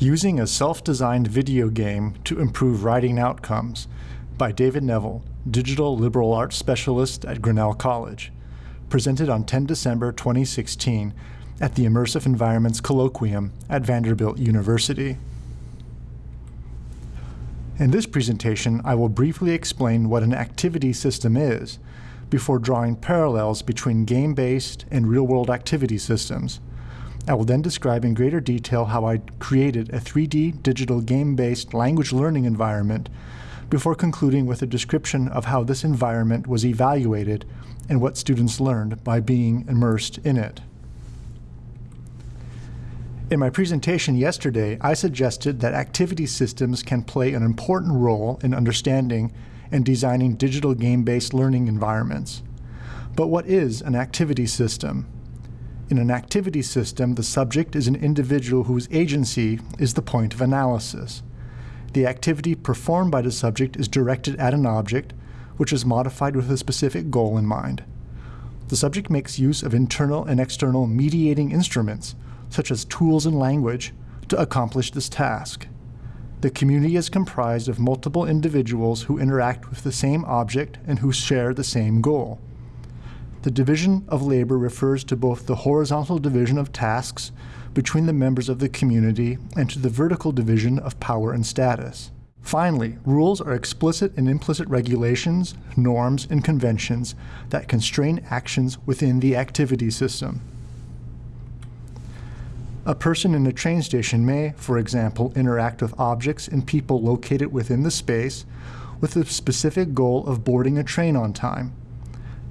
Using a Self-Designed Video Game to Improve Writing Outcomes by David Neville, Digital Liberal Arts Specialist at Grinnell College, presented on 10 December 2016 at the Immersive Environments Colloquium at Vanderbilt University. In this presentation, I will briefly explain what an activity system is before drawing parallels between game-based and real-world activity systems. I will then describe in greater detail how I created a 3D digital game-based language learning environment before concluding with a description of how this environment was evaluated and what students learned by being immersed in it. In my presentation yesterday, I suggested that activity systems can play an important role in understanding and designing digital game-based learning environments. But what is an activity system? In an activity system, the subject is an individual whose agency is the point of analysis. The activity performed by the subject is directed at an object, which is modified with a specific goal in mind. The subject makes use of internal and external mediating instruments, such as tools and language, to accomplish this task. The community is comprised of multiple individuals who interact with the same object and who share the same goal. The division of labor refers to both the horizontal division of tasks between the members of the community and to the vertical division of power and status. Finally, rules are explicit and implicit regulations, norms, and conventions that constrain actions within the activity system. A person in a train station may, for example, interact with objects and people located within the space with the specific goal of boarding a train on time.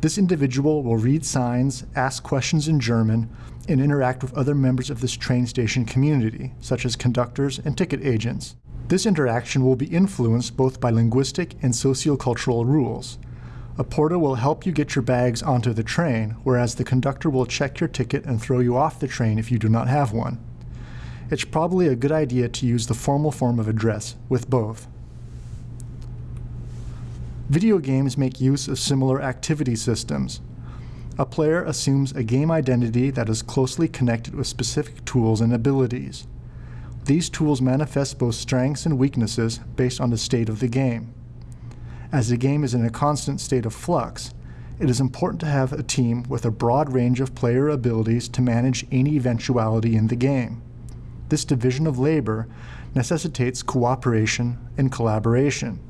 This individual will read signs, ask questions in German, and interact with other members of this train station community, such as conductors and ticket agents. This interaction will be influenced both by linguistic and sociocultural rules. A porter will help you get your bags onto the train, whereas the conductor will check your ticket and throw you off the train if you do not have one. It's probably a good idea to use the formal form of address with both. Video games make use of similar activity systems. A player assumes a game identity that is closely connected with specific tools and abilities. These tools manifest both strengths and weaknesses based on the state of the game. As the game is in a constant state of flux, it is important to have a team with a broad range of player abilities to manage any eventuality in the game. This division of labor necessitates cooperation and collaboration.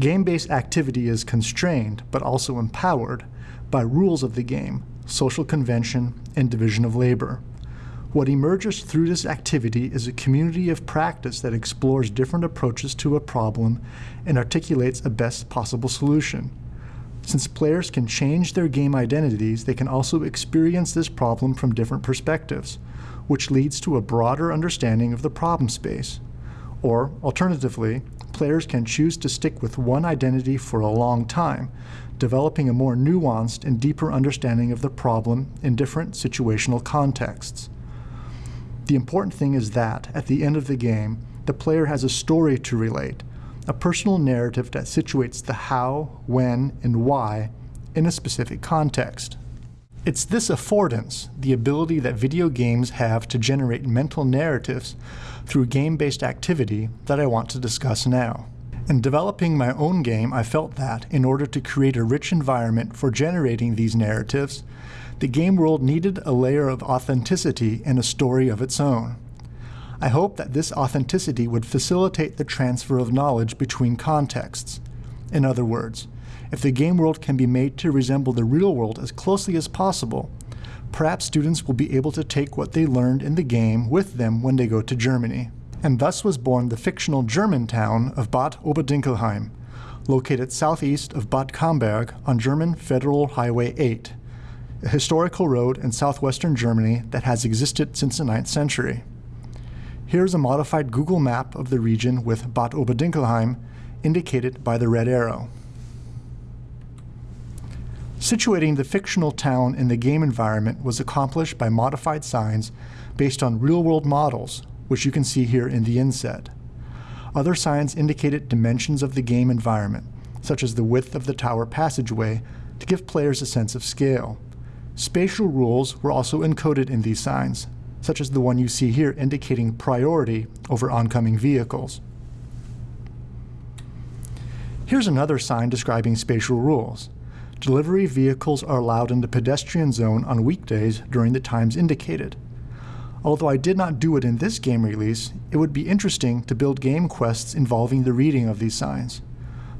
Game-based activity is constrained, but also empowered, by rules of the game, social convention, and division of labor. What emerges through this activity is a community of practice that explores different approaches to a problem and articulates a best possible solution. Since players can change their game identities, they can also experience this problem from different perspectives, which leads to a broader understanding of the problem space. Or, alternatively, players can choose to stick with one identity for a long time, developing a more nuanced and deeper understanding of the problem in different situational contexts. The important thing is that, at the end of the game, the player has a story to relate, a personal narrative that situates the how, when, and why in a specific context. It's this affordance, the ability that video games have to generate mental narratives through game-based activity that I want to discuss now. In developing my own game, I felt that, in order to create a rich environment for generating these narratives, the game world needed a layer of authenticity and a story of its own. I hope that this authenticity would facilitate the transfer of knowledge between contexts. In other words, if the game world can be made to resemble the real world as closely as possible, perhaps students will be able to take what they learned in the game with them when they go to Germany. And thus was born the fictional German town of Bad Oberdinkelheim, located southeast of Bad Camberg on German Federal Highway 8, a historical road in southwestern Germany that has existed since the 9th century. Here is a modified Google map of the region with Bad Oberdinkelheim indicated by the red arrow. Situating the fictional town in the game environment was accomplished by modified signs based on real-world models, which you can see here in the inset. Other signs indicated dimensions of the game environment, such as the width of the tower passageway, to give players a sense of scale. Spatial rules were also encoded in these signs, such as the one you see here indicating priority over oncoming vehicles. Here's another sign describing spatial rules. Delivery vehicles are allowed in the pedestrian zone on weekdays during the times indicated. Although I did not do it in this game release, it would be interesting to build game quests involving the reading of these signs.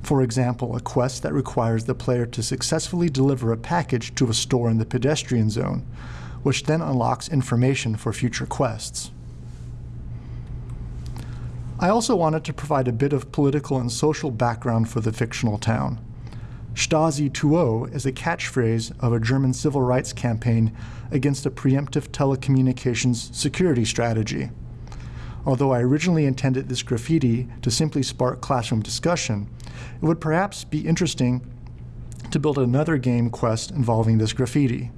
For example, a quest that requires the player to successfully deliver a package to a store in the pedestrian zone, which then unlocks information for future quests. I also wanted to provide a bit of political and social background for the fictional town. Stasi 2.0 is a catchphrase of a German civil rights campaign against a preemptive telecommunications security strategy. Although I originally intended this graffiti to simply spark classroom discussion, it would perhaps be interesting to build another game quest involving this graffiti.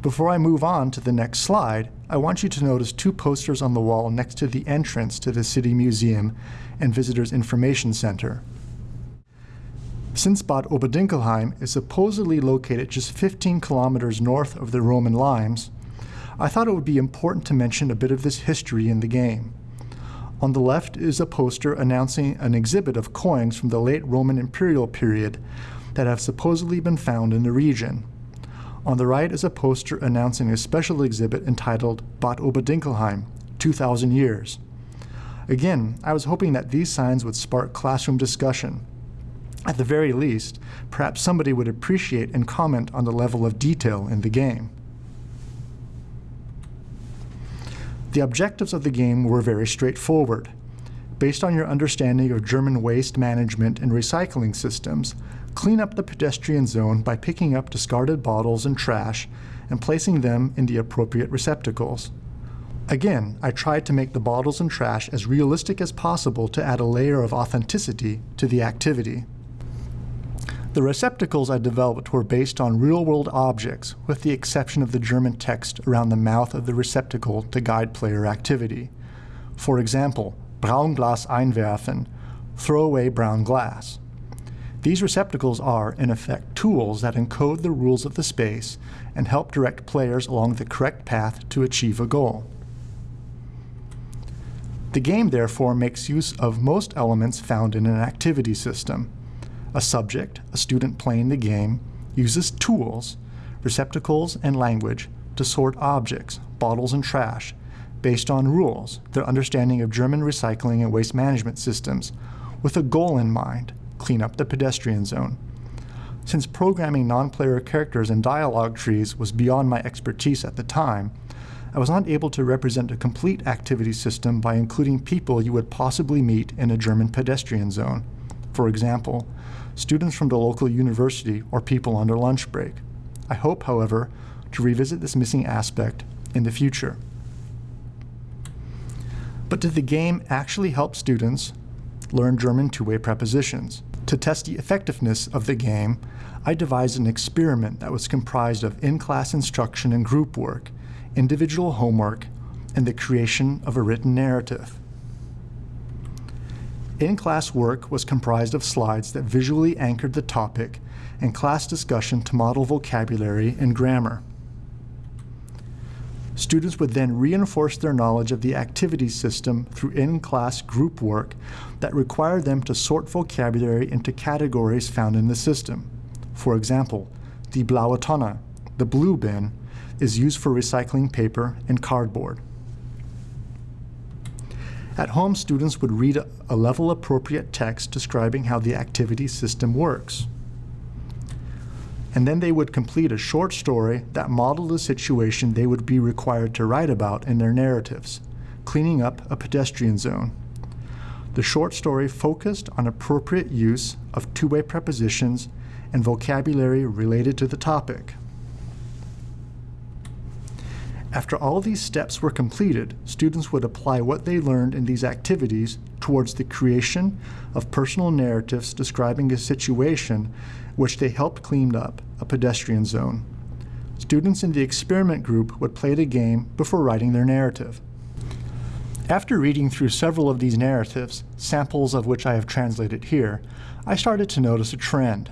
Before I move on to the next slide, I want you to notice two posters on the wall next to the entrance to the City Museum and Visitors Information Center. Since Bad Oberdinkelheim is supposedly located just 15 kilometers north of the Roman limes, I thought it would be important to mention a bit of this history in the game. On the left is a poster announcing an exhibit of coins from the late Roman imperial period that have supposedly been found in the region. On the right is a poster announcing a special exhibit entitled Bad Oberdinkelheim, 2,000 Years. Again, I was hoping that these signs would spark classroom discussion. At the very least, perhaps somebody would appreciate and comment on the level of detail in the game. The objectives of the game were very straightforward. Based on your understanding of German waste management and recycling systems, Clean up the pedestrian zone by picking up discarded bottles and trash and placing them in the appropriate receptacles. Again, I tried to make the bottles and trash as realistic as possible to add a layer of authenticity to the activity. The receptacles I developed were based on real-world objects, with the exception of the German text around the mouth of the receptacle to guide player activity. For example, Braunglas einwerfen, throw away brown glass. These receptacles are, in effect, tools that encode the rules of the space and help direct players along the correct path to achieve a goal. The game, therefore, makes use of most elements found in an activity system. A subject, a student playing the game, uses tools, receptacles, and language to sort objects, bottles, and trash based on rules, their understanding of German recycling and waste management systems, with a goal in mind, clean up the pedestrian zone. Since programming non-player characters and dialogue trees was beyond my expertise at the time, I was not able to represent a complete activity system by including people you would possibly meet in a German pedestrian zone. For example, students from the local university or people on their lunch break. I hope, however, to revisit this missing aspect in the future. But did the game actually help students learn German two-way prepositions? To test the effectiveness of the game, I devised an experiment that was comprised of in-class instruction and group work, individual homework, and the creation of a written narrative. In-class work was comprised of slides that visually anchored the topic and class discussion to model vocabulary and grammar. Students would then reinforce their knowledge of the activity system through in-class group work that required them to sort vocabulary into categories found in the system. For example, the blaue Tonne, the blue bin, is used for recycling paper and cardboard. At home, students would read a level-appropriate text describing how the activity system works and then they would complete a short story that modeled the situation they would be required to write about in their narratives, cleaning up a pedestrian zone. The short story focused on appropriate use of two-way prepositions and vocabulary related to the topic. After all these steps were completed, students would apply what they learned in these activities towards the creation of personal narratives describing a situation which they helped clean up, a pedestrian zone. Students in the experiment group would play the game before writing their narrative. After reading through several of these narratives, samples of which I have translated here, I started to notice a trend.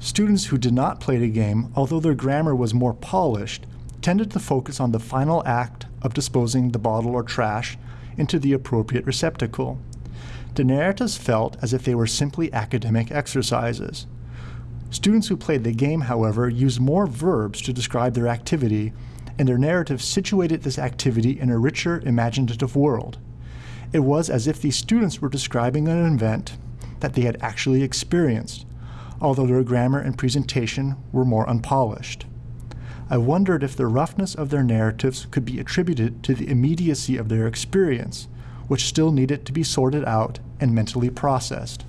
Students who did not play the game, although their grammar was more polished, tended to focus on the final act of disposing the bottle or trash into the appropriate receptacle. The narratives felt as if they were simply academic exercises. Students who played the game, however, used more verbs to describe their activity, and their narrative situated this activity in a richer, imaginative world. It was as if these students were describing an event that they had actually experienced, although their grammar and presentation were more unpolished. I wondered if the roughness of their narratives could be attributed to the immediacy of their experience, which still needed to be sorted out and mentally processed.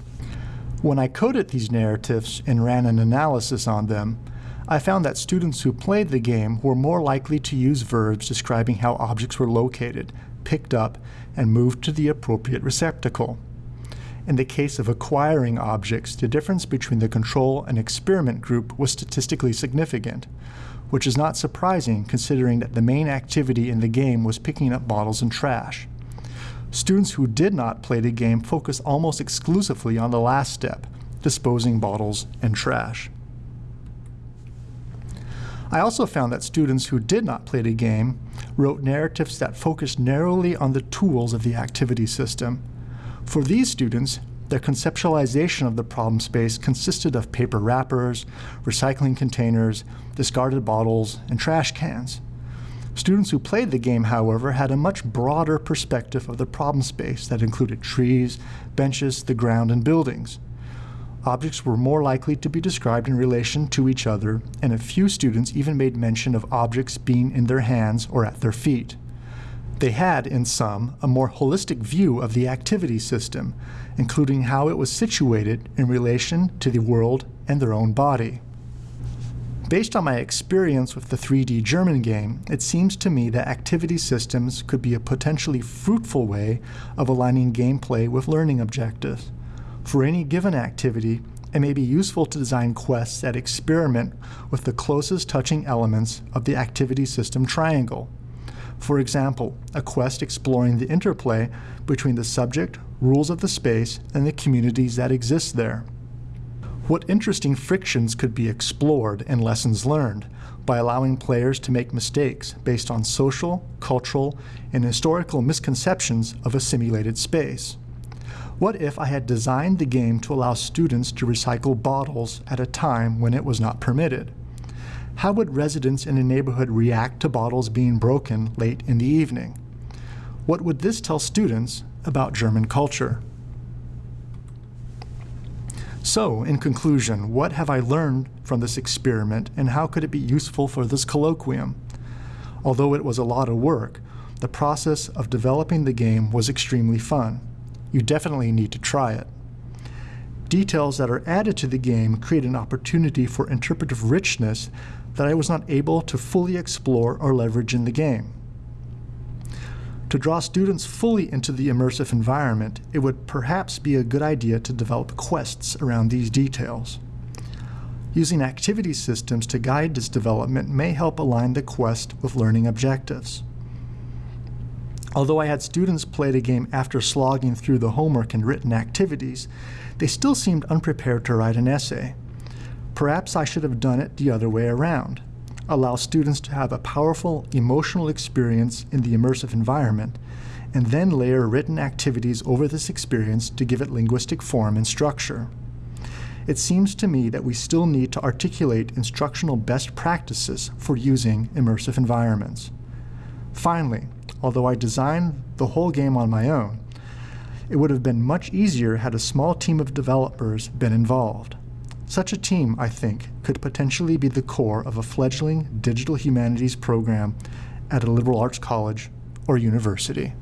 When I coded these narratives and ran an analysis on them, I found that students who played the game were more likely to use verbs describing how objects were located, picked up, and moved to the appropriate receptacle. In the case of acquiring objects, the difference between the control and experiment group was statistically significant, which is not surprising considering that the main activity in the game was picking up bottles and trash. Students who did not play the game focused almost exclusively on the last step, disposing bottles and trash. I also found that students who did not play the game wrote narratives that focused narrowly on the tools of the activity system. For these students, their conceptualization of the problem space consisted of paper wrappers, recycling containers, discarded bottles, and trash cans. Students who played the game, however, had a much broader perspective of the problem space that included trees, benches, the ground, and buildings. Objects were more likely to be described in relation to each other, and a few students even made mention of objects being in their hands or at their feet. They had, in sum, a more holistic view of the activity system, including how it was situated in relation to the world and their own body. Based on my experience with the 3D German game, it seems to me that activity systems could be a potentially fruitful way of aligning gameplay with learning objectives. For any given activity, it may be useful to design quests that experiment with the closest touching elements of the activity system triangle. For example, a quest exploring the interplay between the subject, rules of the space, and the communities that exist there. What interesting frictions could be explored and lessons learned by allowing players to make mistakes based on social, cultural, and historical misconceptions of a simulated space? What if I had designed the game to allow students to recycle bottles at a time when it was not permitted? How would residents in a neighborhood react to bottles being broken late in the evening? What would this tell students about German culture? So, in conclusion, what have I learned from this experiment and how could it be useful for this colloquium? Although it was a lot of work, the process of developing the game was extremely fun. You definitely need to try it. Details that are added to the game create an opportunity for interpretive richness that I was not able to fully explore or leverage in the game. To draw students fully into the immersive environment, it would perhaps be a good idea to develop quests around these details. Using activity systems to guide this development may help align the quest with learning objectives. Although I had students play the game after slogging through the homework and written activities, they still seemed unprepared to write an essay. Perhaps I should have done it the other way around allow students to have a powerful emotional experience in the immersive environment, and then layer written activities over this experience to give it linguistic form and structure. It seems to me that we still need to articulate instructional best practices for using immersive environments. Finally, although I designed the whole game on my own, it would have been much easier had a small team of developers been involved. Such a team, I think, could potentially be the core of a fledgling digital humanities program at a liberal arts college or university.